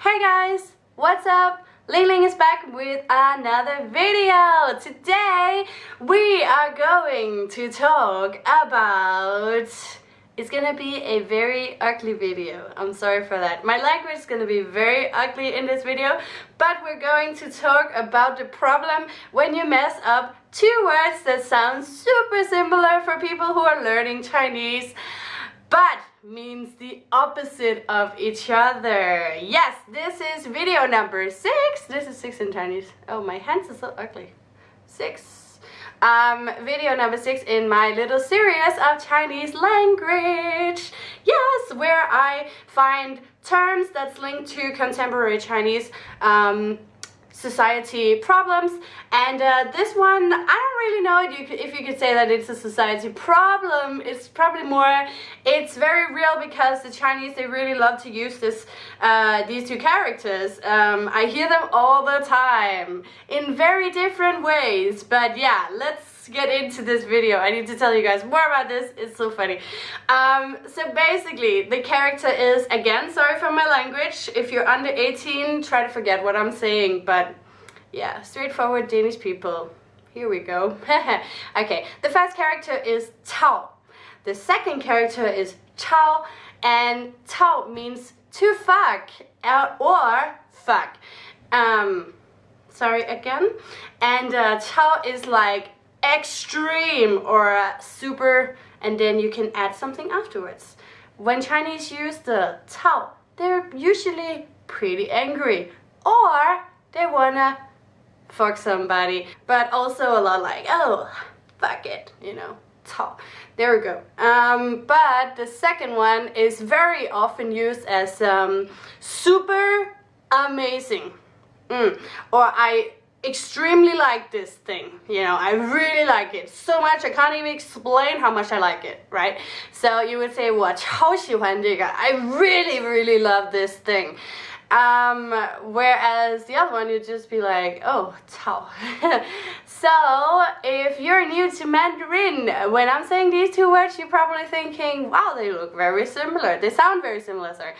Hey guys, what's up? Ling Ling is back with another video. Today we are going to talk about it's gonna be a very ugly video. I'm sorry for that. My language is gonna be very ugly in this video, but we're going to talk about the problem when you mess up two words that sound super similar for people who are learning Chinese but means the opposite of each other. Yes, this is video number six. This is six in Chinese. Oh, my hands are so ugly. Six. Um, video number six in my little series of Chinese language. Yes, where I find terms that's linked to contemporary Chinese um, society problems. And uh, this one I don't really know if you could say that it's a society problem. It's probably more it's very real because the Chinese they really love to use this uh, these two characters. Um, I hear them all the time in very different ways. But yeah let's get into this video. I need to tell you guys more about this. It's so funny. Um, so basically, the character is, again, sorry for my language. If you're under 18, try to forget what I'm saying. But yeah, straightforward Danish people. Here we go. okay, the first character is Cao. The second character is Chao. And Cao means to fuck or fuck. Um, sorry again. And uh, Chao is like extreme or super and then you can add something afterwards. When Chinese use the Cao, they're usually pretty angry or they wanna fuck somebody but also a lot like oh fuck it you know Cao. There we go. Um, but the second one is very often used as um, super amazing. Mm. Or I extremely like this thing you know I really like it so much I can't even explain how much I like it right so you would say 我超喜欢这个 I really really love this thing um, whereas the other one, you'd just be like, oh, Cao. so, if you're new to Mandarin, when I'm saying these two words, you're probably thinking, wow, they look very similar. They sound very similar, sorry.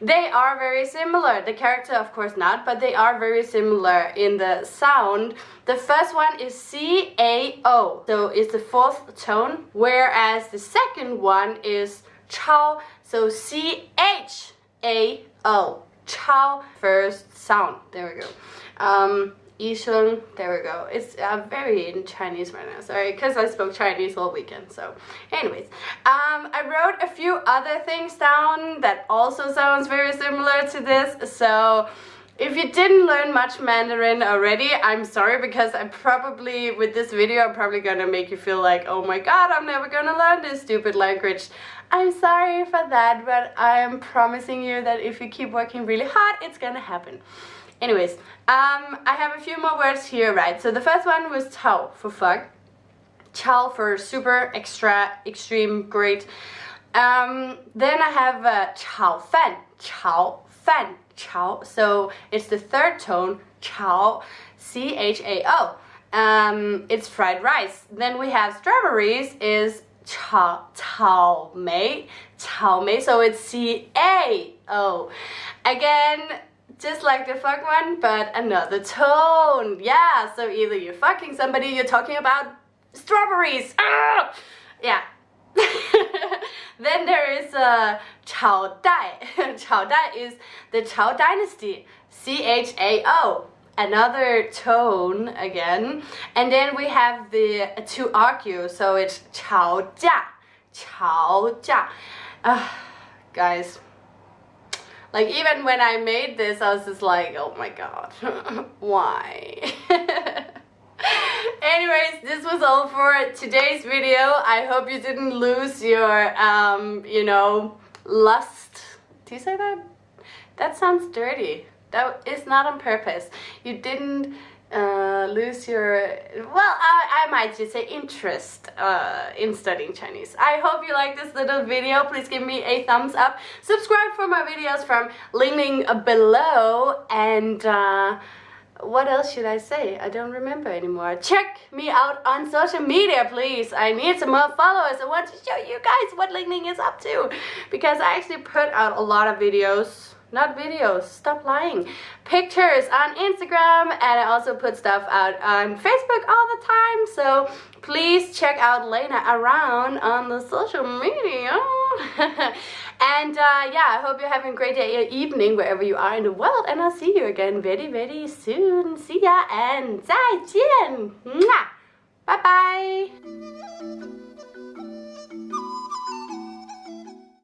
They are very similar. The character, of course, not, but they are very similar in the sound. The first one is C-A-O, so it's the fourth tone, whereas the second one is Chao, so C-H-A-O. Chao first sound. There we go. Um, Yisheng, there we go. It's uh, very in Chinese right now, sorry, because I spoke Chinese all weekend, so anyways. Um, I wrote a few other things down that also sounds very similar to this, so if you didn't learn much Mandarin already, I'm sorry because I probably, with this video, I'm probably gonna make you feel like, oh my god, I'm never gonna learn this stupid language. I'm sorry for that, but I am promising you that if you keep working really hard, it's gonna happen. Anyways, um, I have a few more words here, right? So the first one was Cao for fuck. Chao for super, extra, extreme, great. Um, then I have uh, Chao Fan. Chao Fan. Chao. So it's the third tone. Chao. C-H-A-O. Um, it's fried rice. Then we have strawberries is 草草莓草莓 so it's C A O again just like the fuck one but another tone yeah so either you're fucking somebody you're talking about strawberries ah! yeah then there is a uh, Chao Dai. Chao Dai is the Chao dynasty. C H A O another tone again. And then we have the to argue, so it's 吵架,吵架. Uh, guys, like even when I made this, I was just like, oh my god, why? Anyways, this was all for today's video. I hope you didn't lose your, um, you know, lust. Do you say that? That sounds dirty. That is not on purpose. You didn't uh, lose your, well, I, I might just say interest uh, in studying Chinese. I hope you like this little video. Please give me a thumbs up. Subscribe for more videos from Ling below. And uh, what else should I say? I don't remember anymore. Check me out on social media, please. I need some more followers. I want to show you guys what Ling is up to. Because I actually put out a lot of videos not videos. Stop lying. Pictures on Instagram and I also put stuff out on Facebook all the time. So please check out Lena around on the social media. and uh, yeah, I hope you're having a great day or evening wherever you are in the world. And I'll see you again very, very soon. See ya and 再见. Bye bye.